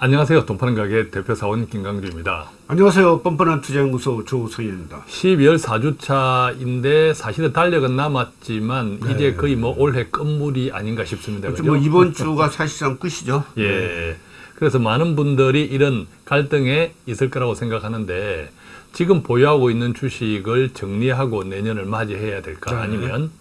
안녕하세요. 돈파는 가게 대표 사원 김강주입니다. 안녕하세요. 뻔뻔한 투자연구소 조성현입니다. 12월 4주차인데 사실은 달력은 남았지만 네. 이제 거의 뭐 올해 끝물이 아닌가 싶습니다. 그렇죠. 뭐 이번 주가 사실상 끝이죠. 예. 그래서 많은 분들이 이런 갈등에 있을 거라고 생각하는데 지금 보유하고 있는 주식을 정리하고 내년을 맞이해야 될까 네. 아니면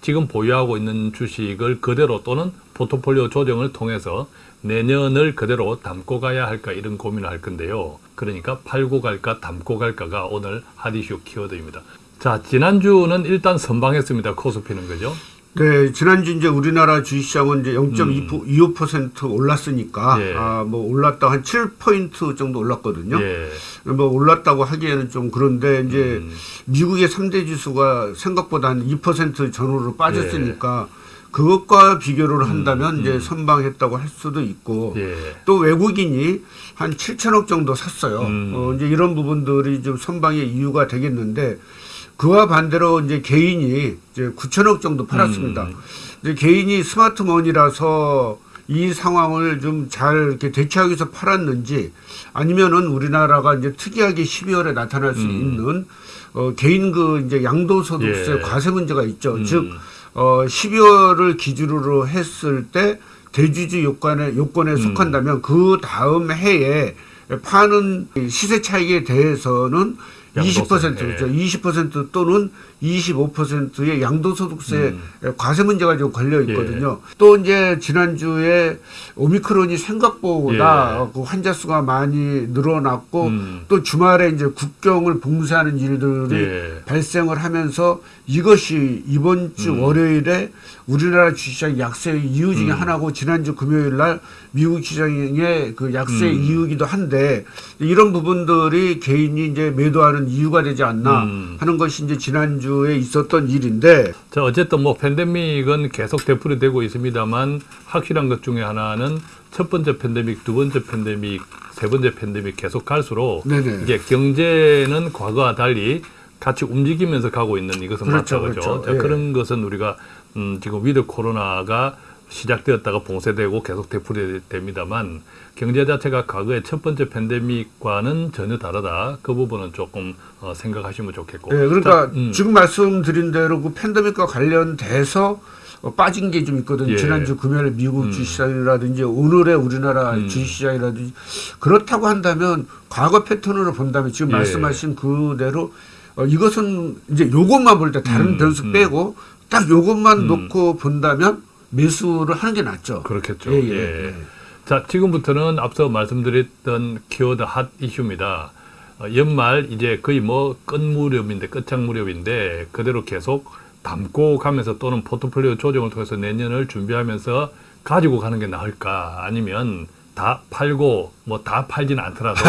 지금 보유하고 있는 주식을 그대로 또는 포트폴리오 조정을 통해서 내년을 그대로 담고 가야 할까 이런 고민을 할 건데요. 그러니까 팔고 갈까 담고 갈까가 오늘 핫 이슈 키워드입니다. 자, 지난주는 일단 선방했습니다. 코스피는 그죠? 네, 지난주 이제 우리나라 주식시장은 이제 0.25% 올랐으니까 음. 예. 아, 뭐 올랐다 한 7포인트 정도 올랐거든요. 예. 뭐 올랐다고 하기에는 좀 그런데 이제 음. 미국의 3대 지수가 생각보다 한 2% 전후로 빠졌으니까 예. 그것과 비교를 한다면 이제 선방했다고 할 수도 있고 음. 예. 또 외국인이 한 7천억 정도 샀어요. 음. 어, 이제 이런 부분들이 좀 선방의 이유가 되겠는데 그와 반대로 이제 개인이 이제 9천억 정도 팔았습니다. 음. 이제 개인이 스마트머니라서 이 상황을 좀 잘 이렇게 대처하기 위해서 팔았는지 아니면은 우리나라가 이제 특이하게 12월에 나타날 수 음. 있는 어, 개인 그 이제 양도소득세 예. 과세 문제가 있죠. 음. 즉 어, 12월을 기준으로 했을 때 대주주 요건에 요건에 음. 속한다면 그 다음 해에 파는 시세 차익에 대해서는 양도세, 20% 그렇죠. 20% 또는 25%의 양도소득세 음. 과세 문제가 좀 걸려 예. 있거든요. 또 이제 지난주에 오미크론이 생각보다 예. 그 환자 수가 많이 늘어났고 음. 또 주말에 이제 국경을 봉쇄하는 일들이 예. 발생을 하면서 이것이 이번 주 음. 월요일에 우리나라 주식시장 약세 이유 중에 음. 하나고 지난주 금요일 날 미국 시장의 그 약세 음. 이유이기도 한데 이런 부분들이 개인이 이제 매도하는 이유가 되지 않나 음. 하는 것이 이제 지난주 에 있었던 일인데 자, 어쨌든 뭐 팬데믹은 계속 되풀이 되고 있습니다만 확실한 것 중에 하나는 첫 번째 팬데믹, 두 번째 팬데믹, 세 번째 팬데믹 계속 갈수록 네네. 이게 경제는 과거와 달리 같이 움직이면서 가고 있는 이것은 그렇죠, 맞죠. 그죠? 그렇죠. 자, 예. 그런 것은 우리가 음, 지금 위드 코로나가 시작되었다가 봉쇄되고 계속 되풀이 됩니다만 경제 자체가 과거의 첫 번째 팬데믹과는 전혀 다르다. 그 부분은 조금 어, 생각하시면 좋겠고. 네, 그러니까 자, 음. 지금 말씀드린 대로 그 팬데믹과 관련돼서 어, 빠진 게 좀 있거든요. 예. 지난주 금요일 미국 음. 주식시장이라든지 오늘의 우리나라 음. 주식시장이라든지 그렇다고 한다면 과거 패턴으로 본다면 지금 예. 말씀하신 그대로 어, 이것은 이제 요것만 볼 때 다른 음, 변수 음. 빼고 딱 요것만 음. 놓고 본다면 매수를 하는 게 낫죠. 그렇겠죠. 예, 예, 예. 예. 자, 지금부터는 앞서 말씀드렸던 키워드 핫 이슈입니다. 어, 연말 이제 거의 뭐 끝 무렵인데 끝장 무렵인데 그대로 계속 담고 가면서 또는 포트폴리오 조정을 통해서 내년을 준비하면서 가지고 가는 게 나을까 아니면 다 팔고 뭐 다 팔지는 않더라도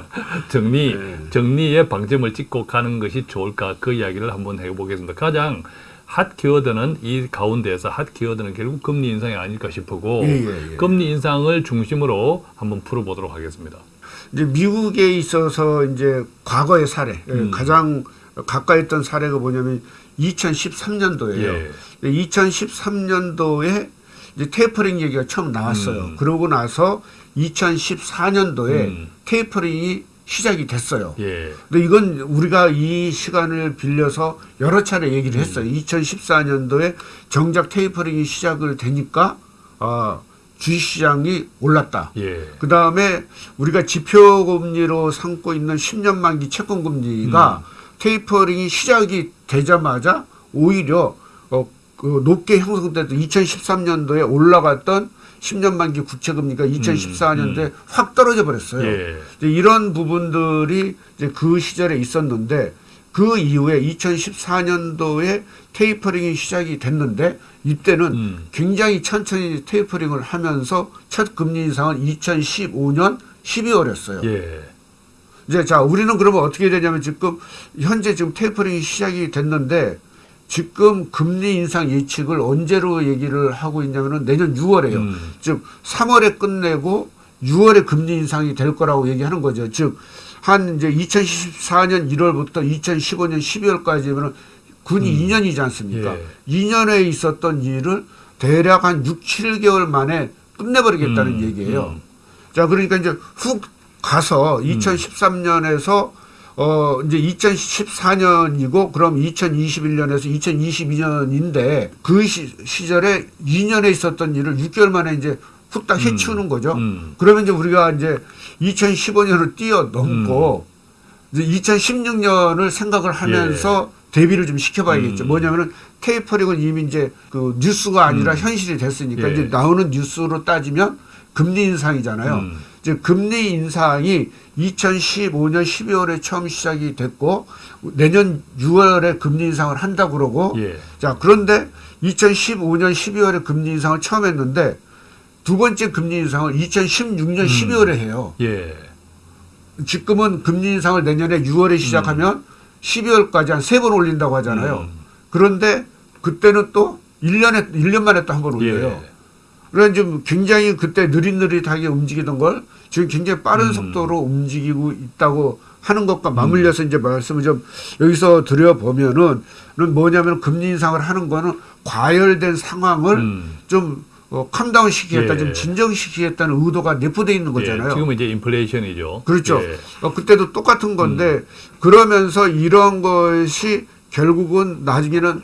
정리 네. 정리의 방점을 찍고 가는 것이 좋을까 그 이야기를 한번 해보겠습니다. 가장 핫 키워드는 이 가운데에서 핫 키워드는 결국 금리 인상이 아닐까 싶고 예, 예, 예. 금리 인상을 중심으로 한번 풀어보도록 하겠습니다. 이제 미국에 있어서 이제 과거의 사례 예, 음. 가장 가까이 있던 사례가 뭐냐면 2013년도예요. 예. 2013년도에 이제 테이퍼링 얘기가 처음 나왔어요. 음. 그러고 나서 2014년도에 음. 테이퍼링이 시작이 됐어요. 예. 근데 이건 우리가 이 시간을 빌려서 여러 차례 얘기를 음. 했어요. 2014년도에 정작 테이퍼링이 시작을 되니까 아, 주식시장이 올랐다. 예. 그 다음에 우리가 지표금리로 삼고 있는 10년 만기 채권금리가 테이퍼링이 시작이 되자마자 오히려 어, 그 높게 형성됐던 2013년도에 올라갔던 10년 만기 국채 금리가 2014년도에 확 떨어져 버렸어요. 예. 이런 부분들이 이제 그 시절에 있었는데 그 이후에 2014년도에 테이퍼링이 시작이 됐는데 이때는 음. 굉장히 천천히 테이퍼링을 하면서 첫 금리 인상은 2015년 12월이었어요. 예. 이제 자 우리는 그러면 어떻게 되냐면 지금 현재 지금 테이퍼링이 시작이 됐는데 지금 금리 인상 예측을 언제로 얘기를 하고 있냐면은 내년 6월에요. 음. 즉 3월에 끝내고 6월에 금리 인상이 될 거라고 얘기하는 거죠. 즉 한 이제 2014년 1월부터 2015년 12월까지면은 군이 2년이지 않습니까? 예. 2년에 있었던 일을 대략 한 6, 7개월 만에 끝내버리겠다는 음, 얘기예요. 음. 자, 그러니까 이제 훅 가서 음. 2013년에서 어 이제 2014년이고 그럼 2021년에서 2022년인데 그 시, 시절에 2년에 있었던 일을 6개월 만에 이제 후딱 해치우는 거죠. 음. 그러면 이제 우리가 이제 2015년을 뛰어넘고 음. 이제 2016년을 생각을 하면서 대비를 좀 시켜봐야겠죠. 예. 음. 뭐냐면은 테이퍼링은 이미 이제 그 뉴스가 아니라 현실이 됐으니까 예. 이제 나오는 뉴스로 따지면 금리 인상이잖아요. 음. 이제 금리 인상이 2015년 12월에 처음 시작이 됐고 내년 6월에 금리 인상을 한다 그러고 예. 자 그런데 2015년 12월에 금리 인상을 처음 했는데 두 번째 금리 인상을 2016년 12월에 해요. 예. 지금은 금리 인상을 내년에 6월에 시작하면 12월까지 한 세 번 올린다고 하잖아요. 음. 그런데 그때는 또 1년에 1년 만에 또 한 번 올려요. 예. 그래서 좀 굉장히 그때 느릿느릿하게 움직이던 걸 지금 굉장히 빠른 음. 속도로 움직이고 있다고 하는 것과 맞물려서 이제 말씀을 좀 여기서 드려보면은 는 뭐냐면 금리 인상을 하는 거는 과열된 상황을 음. 좀 어, 캄다운 시키겠다, 예. 좀 진정시키겠다는 의도가 내포되어 있는 거잖아요. 예. 지금은 이제 인플레이션이죠. 그렇죠. 예. 어, 그때도 똑같은 건데 그러면서 이런 것이 결국은 나중에는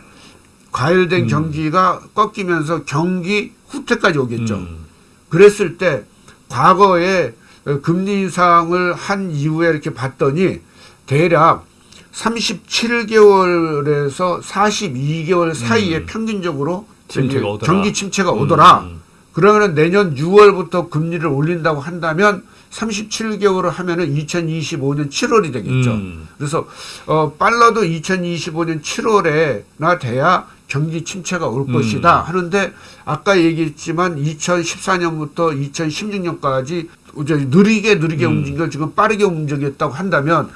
과열된 음. 경기가 꺾이면서 경기 후퇴까지 오겠죠. 음. 그랬을 때 과거에 어, 금리 인상을 한 이후에 이렇게 봤더니 대략 37개월에서 42개월 사이에 평균적으로 음. 침체가 저기 오더라. 경기 침체가 오더라. 음. 그러면 내년 6월부터 금리를 올린다고 한다면 37개월을 하면은 2025년 7월이 되겠죠. 음. 그래서 어 빨라도 2025년 7월에나 돼야 경기 침체가 올 음. 것이다 하는데 아까 얘기했지만 2014년부터 2016년까지 이제 느리게 느리게 음. 움직인 걸 지금 빠르게 움직였다고 한다면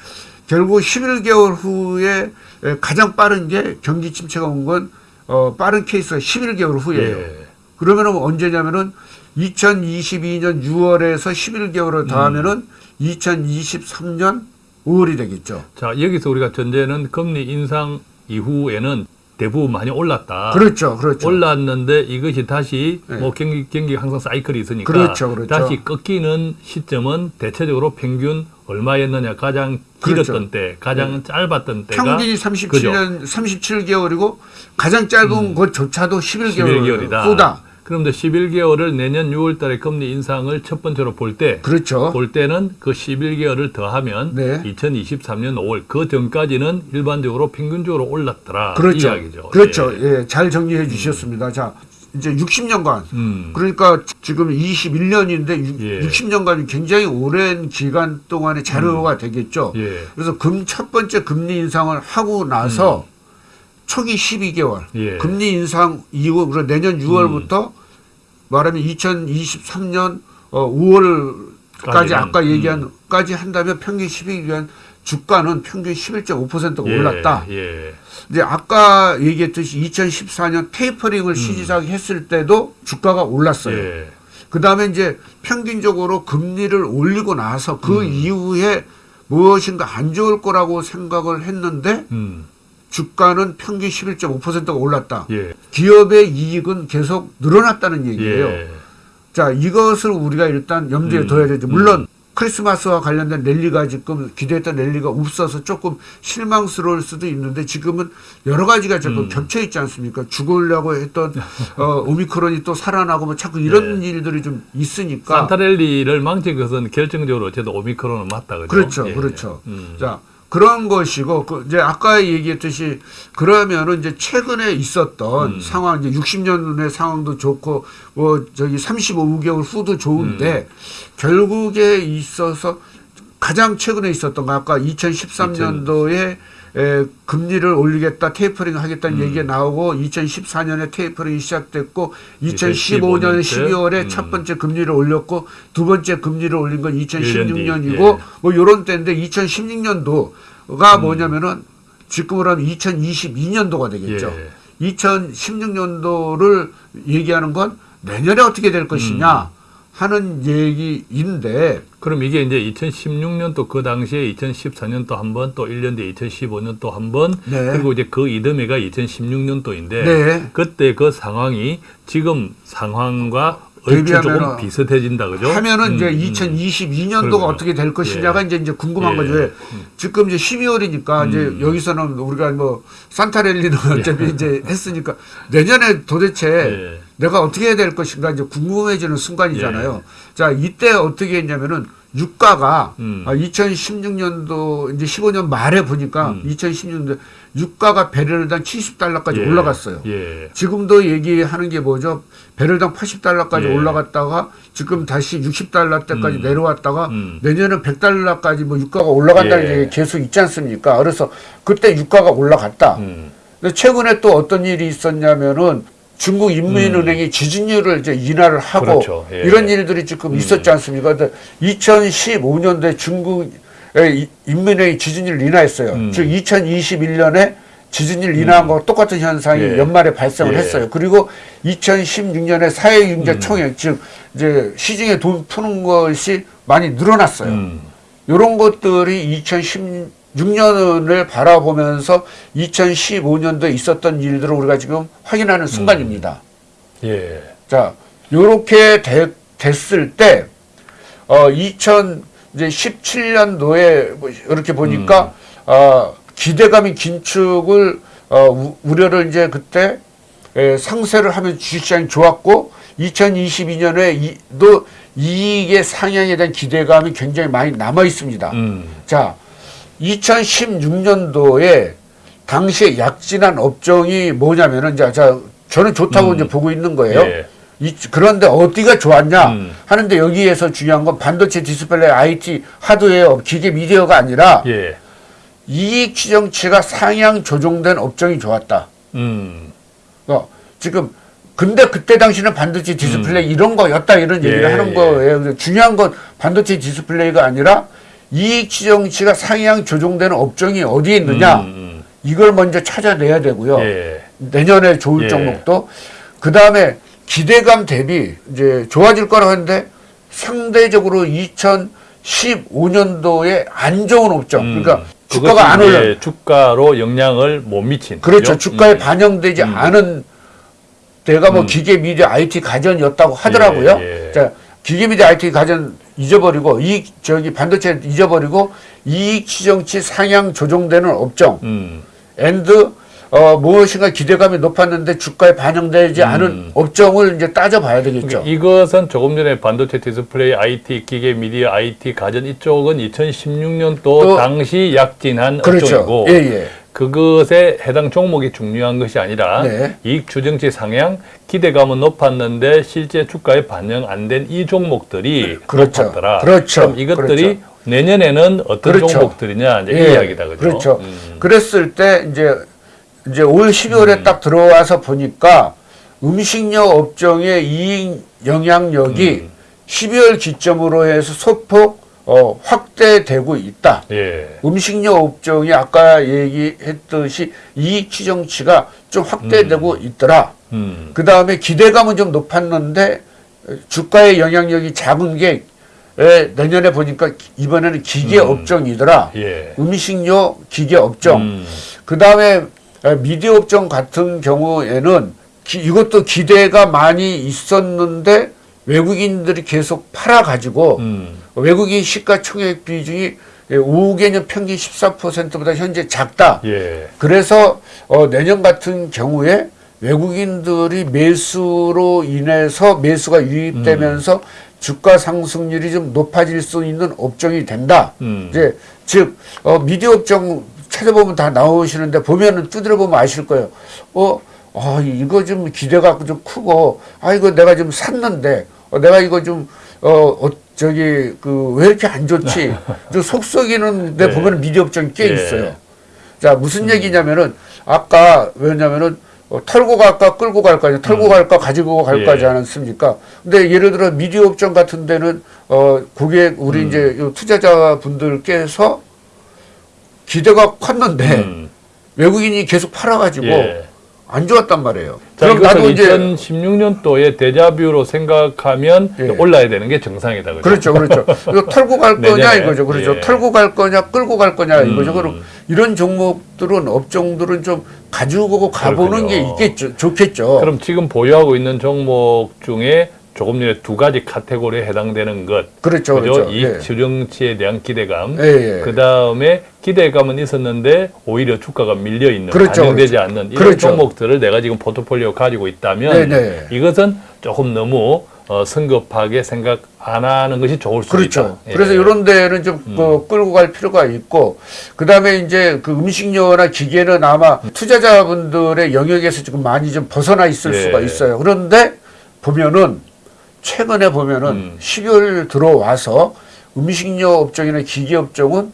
결국 11개월 후에 에, 가장 빠른 게 경기 침체가 온 건 어, 빠른 케이스가 11개월 후예요. 예. 그러면은 언제냐면은 2022년 6월에서 11개월을 더하면은 2023년 5월이 되겠죠. 자, 여기서 우리가 전제는 금리 인상 이후에는 대부분 많이 올랐다. 그렇죠. 그렇죠. 올랐는데 이것이 다시 네. 뭐 경기 경기 항상 사이클이 있으니까 그렇죠, 그렇죠. 다시 꺾이는 시점은 대체적으로 평균 얼마였느냐 가장 길었던 그렇죠. 때, 가장 짧았던 때가 평균이 37년 37개월이고 가장 짧은 것조차도 11개월 11개월이다. 후다. 그런데 11개월을 내년 6월 달에 금리 인상을 첫 번째로 볼 때, 그렇죠. 볼 때는 그 11개월을 더하면 네. 2023년 5월 그 전까지는 일반적으로 평균적으로 올랐더라 그렇죠. 이 이야기죠. 그렇죠. 예. 예. 잘 정리해 주셨습니다. 자, 이제 60년간 음. 그러니까 지금 21년인데 예. 60년간이 굉장히 오랜 기간 동안의 자료가 되겠죠. 예. 그래서 금 첫 번째 금리 인상을 하고 나서 초기 12개월 음. 예. 음. 금리 인상 이후 그리고 내년 6월부터 말하면 2023년 어 5월까지 까지는, 아까 얘기한까지 한다면 평균 12개월 주가는 평균 11.5%가 예. 올랐다. 예. 이제 아까 얘기했듯이 2014년 테이퍼링을 시작했을 때도 주가가 올랐어요. 음. 예. 그 다음에 이제 평균적으로 금리를 올리고 나서 그 음. 이후에 무엇인가 안 좋을 거라고 생각을 했는데 음. 주가는 평균 11.5%가 올랐다. 예. 기업의 이익은 계속 늘어났다는 얘기예요. 예. 자, 이것을 우리가 일단 염두에 음. 둬야 되죠. 물론 크리스마스와 관련된 랠리가 지금 기대했던 랠리가 없어서 조금 실망스러울 수도 있는데 지금은 여러 가지가 자꾸 음. 겹쳐 있지 않습니까? 죽으려고 했던 어, 오미크론이 또 살아나고 뭐 자꾸 이런 일들이 좀 있으니까 네. 산타 랠리를 망친 것은 결정적으로 저도 오미크론은 맞다 그죠? 그렇죠, 예. 그렇죠. 음. 자 그런 것이고 그 이제 아까 얘기했듯이 그러면은 이제 최근에 있었던 음. 상황 이제 60년의 상황도 좋고 뭐 저기 35개월 후도 좋은데 음. 결국에 있어서 가장 최근에 있었던 거 아까 2013년도에 에, 금리를 올리겠다 테이퍼링 하겠다는 음. 얘기가 나오고 2014년에 테이퍼링이 시작됐고 2015년 2015년 12월에 음. 첫 번째 금리를 올렸고 두 번째 금리를 올린 건 2016년이고 예. 뭐 요런 때인데 2016년도가 음. 뭐냐면은 지금으로 하면 2022년도가 되겠죠. 예. 2016년도를 얘기하는 건 내년에 어떻게 될 것이냐 음. 하는 얘기인데 그럼 이게 이제 2016년도 그 당시에 2014년도 한 번, 또 1년 뒤에 2015년도 한 번, 네. 그리고 이제 그 이듬해가 2016년도인데 네. 그때 그 상황이 지금 상황과 얼추 조금 비슷해진다 그죠? 하면은 이제 음, 음. 2022년도가 그러게요. 어떻게 될 것이냐가 예. 이제 이제 궁금한 예. 거죠. 왜? 지금 이제 12월이니까 이제 음. 여기서는 우리가 뭐 산타랠리는 어차피 이제 했으니까 내년에 도대체 예. 내가 어떻게 해야 될 것인가 이제 궁금해지는 순간이잖아요. 자 이때 어떻게 했냐면은 유가가 음. 아, 2016년도 이제 15년 말에 보니까 음. 2016년도 유가가 배럴당 70달러까지 예. 올라갔어요. 예. 지금도 얘기하는 게 뭐죠? 배럴당 80달러까지 예. 올라갔다가 지금 다시 60달러 때까지 음. 내려왔다가 음. 내년은 100달러까지 뭐 유가가 올라간다는 예. 얘기 계속 있지 않습니까? 그래서 그때 유가가 올라갔다. 음. 근데 최근에 또 어떤 일이 있었냐면은 중국 인민은행이 지준율을 이제 인하를 하고 음. 그렇죠. 예. 이런 일들이 지금 있었지 않습니까? 근데 2015년도에 중국의 이- 인민은행이 지준율을 인하했어요. 음. 즉 2021년에 지준율 인하한 거 똑같은 현상이 예. 연말에 발생을 예. 했어요. 그리고 2016년에 사회경제 음. 총액 즉 이제 시중에 돈 푸는 것이 많이 늘어났어요. 음. 이런 것들이 2016년을 바라보면서 2015년도에 있었던 일들을 우리가 지금 확인하는 순간입니다. 예. 자, 요렇게 되- 됐을 때, 어, 2017년도에 뭐 이렇게 보니까, 어, 기대감이 긴축을, 어, 우- 우려를 이제 그때, 에, 상세를 하면 주식시장이 좋았고, 2022년에 도 이익의 상향에 대한 기대감이 굉장히 많이 남아 있습니다. 음. 자, 2016년도에 당시에 약진한 업종이 뭐냐면은, 자, 자 저는 좋다고 음. 이제 보고 있는 거예요. 예. 이- 그런데 어디가 좋았냐 음. 하는데 여기에서 중요한 건 반도체 디스플레이, IT, 하드웨어, 기계 미디어가 아니라 예. 이익 추정치가 상향 조정된 업종이 좋았다. 음. 어, 지금 근데 그때 당시는 반도체 디스플레이 이런 거였다 이런 얘기를 예, 하는 예. 거예요. 중요한 건 반도체 디스플레이가 아니라 이익 추정치가 상향 조정되는 업종이 어디에 있느냐 음, 이걸 먼저 찾아내야 되고요. 음. 예. 내년에 좋을 예. 종목도 그 다음에 기대감 대비 이제 좋아질 거라고 했는데 상대적으로 2015년도에 안 좋은 업종 음. 그러니까 주가가 안 올라 주가로 영향을 못 미친. 그렇죠? 주가에 음. 반영되지 음. 않은 데가 뭐 음. 기계 미디어 IT 가전이었다고 하더라고요. 예, 예. 자 기계 미디어 IT 가전 잊어버리고 이 저기 반도체 잊어버리고 이익 추정치 상향 조정되는 업종 음. and 어, 무엇인가 기대감이 높았는데 주가에 반영되지 않은 음. 업종을 이제 따져봐야 되겠죠. 그러니까 이것은 조금 전에 반도체 디스플레이, IT, 기계 미디어, IT, 가전 이쪽은 2016년도 또- 당시 약진한 그렇죠. 업종이고 예, 예. 그것에 해당 종목이 중요한 것이 아니라 네. 이익 추정치 상향 기대감은 높았는데 실제 주가에 반영 안 된 이 종목들이 그렇죠. 높았더라. 그렇죠. 그럼 이것들이 그렇죠. 내년에는 어떤 그렇죠. 종목들이냐 이제 예, 이 이야기다 그죠? 그렇죠. 음. 그랬을 때 이제 이제 올 12월에 딱 들어와서 보니까 음식료 업종의 이익 영향력이 음. 12월 기점으로 해서 소폭 어, 확대되고 있다. 예. 음식료 업종이 아까 얘기했듯이 이익 추정치가 좀 확대되고 있더라. 음. 그 다음에 기대감은 좀 높았는데 주가의 영향력이 작은 게 에, 내년에 보니까 이번에는 기계 음. 업종이더라. 예. 음식료 기계 업종. 음. 그 다음에 미디어 업종 같은 경우에는 기- 이것도 기대가 많이 있었는데 외국인들이 계속 팔아가지고 음. 외국인 시가총액 비중이 5개년 평균 14%보다 현재 작다. 예. 그래서 어, 내년 같은 경우에 외국인들이 매수로 인해서 매수가 유입되면서 주가 상승률이 좀 높아질 수 있는 업종이 된다. 음. 이제 즉 어, 미디어 업종 찾아보면 다 나오시는데 보면은 두드려 보면 아실 거예요. 어, 아 이거 좀 기대가 좀 크고 아 이거 내가 좀 샀는데 어, 내가 이거 좀 어, 어 저기 그 왜 이렇게 안 좋지? 좀 속썩이는 데 네. 보면 미디어 업종이 꽤 예. 있어요. 자 무슨 얘기냐면은 아까 왜냐면은 어, 털고 갈까 끌고 갈까 이제 털고 갈까 가지고 갈까 하지 예. 않았습니까? 근데 예를 들어 미디어 업종 같은 데는 어 고객 우리 이제 요 투자자분들께서 기대가 컸는데 음. 외국인이 계속 팔아가지고 예. 안 좋았단 말이에요. 자, 그럼 나도 이제 2016년도에 데자뷰로 생각하면 예. 올라야 되는 게 정상이다. 그죠? 그렇죠, 그렇죠. 이거 털고 갈 거냐 이거죠, 그렇죠. 예. 털고 갈 거냐, 끌고 갈 거냐 이거죠. 음. 그럼 이런 종목들은 업종들은 좀 가지고 가보는 그렇군요. 게 있겠죠, 좋겠죠. 그럼 지금 보유하고 있는 종목 중에 조금 전에 두 가지 카테고리에 해당되는 것. 그렇죠, 그죠? 그렇죠. 이 예. 주령치에 대한 기대감. 예, 예. 그 다음에 기대감은 있었는데 오히려 주가가 밀려 있는 그렇죠, 반영되지 그렇죠. 않는 이런 그렇죠. 종목들을 내가 지금 포트폴리오 가지고 있다면 네, 네. 이것은 조금 너무 어, 성급하게 생각 안 하는 것이 좋을 수 그렇죠. 있다. 예. 그래서 이런 데는 좀 그, 끌고 갈 필요가 있고, 그 다음에 이제 그 음식료나 기계는 아마 투자자분들의 영역에서 지금 많이 좀 벗어나 있을 예. 수가 있어요. 그런데 보면은, 최근에 보면은 음. 12월 들어와서 음식료 업종이나 기계 업종은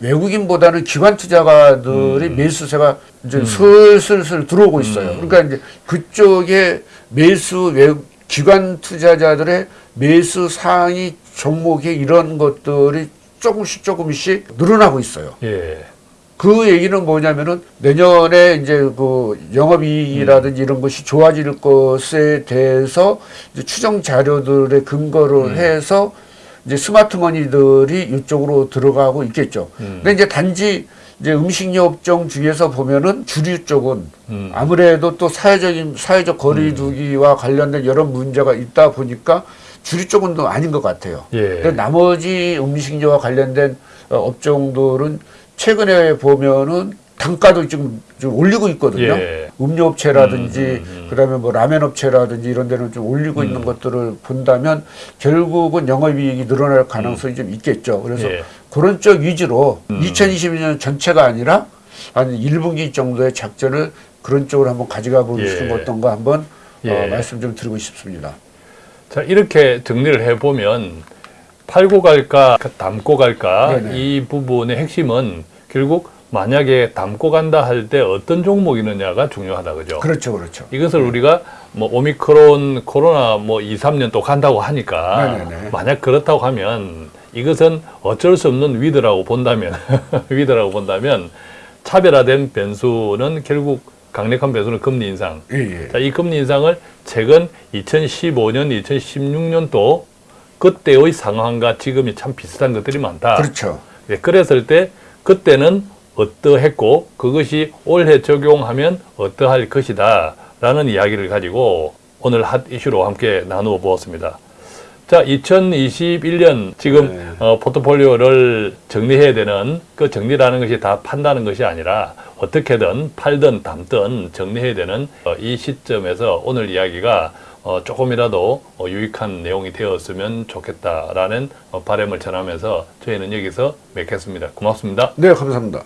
외국인보다는 기관 투자가들이 음. 매수세가 이제 슬슬슬 들어오고 있어요. 그러니까 이제 그쪽에 매수 외 기관 투자자들의 매수 상위 종목의 이런 것들이 조금씩 조금씩 늘어나고 있어요. 예. 그 얘기는 뭐냐면은 내년에 이제 그 영업이익이라든지 이런 것이 좋아질 것에 대해서 추정 자료들의 근거를 해서 이제 스마트머니들이 이쪽으로 들어가고 있겠죠. 음. 근데 이제 단지 이제 음식료 업종 중에서 보면은 주류 쪽은 음. 아무래도 또 사회적인 사회적 거리두기와 관련된 여러 문제가 있다 보니까 주류 쪽은 또 아닌 것 같아요. 예. 근데 나머지 음식료와 관련된 어, 업종들은 최근에 보면은 단가도 지금 좀 올리고 있거든요. 예. 음료 업체라든지 음, 음, 음. 그다음에 뭐 라면 업체라든지 이런 데는 좀 올리고 있는 것들을 본다면 결국은 영업이익이 늘어날 가능성이 좀 있겠죠. 그래서 예. 그런 쪽 위주로 음. 2022년 전체가 아니라 한 1분기 정도의 작전을 그런 쪽으로 한번 가져가 보시는 예. 것 어떤가 한번 예. 어, 말씀 좀 드리고 싶습니다. 자 이렇게 정리를 해보면 팔고 갈까 담고 갈까 네네. 이 부분의 핵심은 결국 만약에 담고 간다 할 때 어떤 종목이느냐가 중요하다 그죠? 그렇죠, 그렇죠. 이것을 우리가 뭐 오미크론 코로나 뭐 2, 3년 또 간다고 하니까 네네네. 만약 그렇다고 하면 이것은 어쩔 수 없는 위드라고 본다면 위드라고 본다면 차별화된 변수는 결국 강력한 변수는 금리 인상. 예, 예. 자, 이 금리 인상을 최근 2015년, 2016년도 그때의 상황과 지금이 참 비슷한 것들이 많다. 그렇죠. 예, 그랬을 때 그때는 어떠했고 그것이 올해 적용하면 어떠할 것이다 라는 이야기를 가지고 오늘 핫 이슈로 함께 나누어 보았습니다. 자, 2021년 지금 네. 어, 포트폴리오를 정리해야 되는 그 정리라는 것이 다 판다는 것이 아니라 어떻게든 팔든 담든 정리해야 되는 어, 이 시점에서 오늘 이야기가 어, 조금이라도 어, 유익한 내용이 되었으면 좋겠다라는 어, 바람을 전하면서 저희는 여기서 맺겠습니다. 고맙습니다. 네, 감사합니다.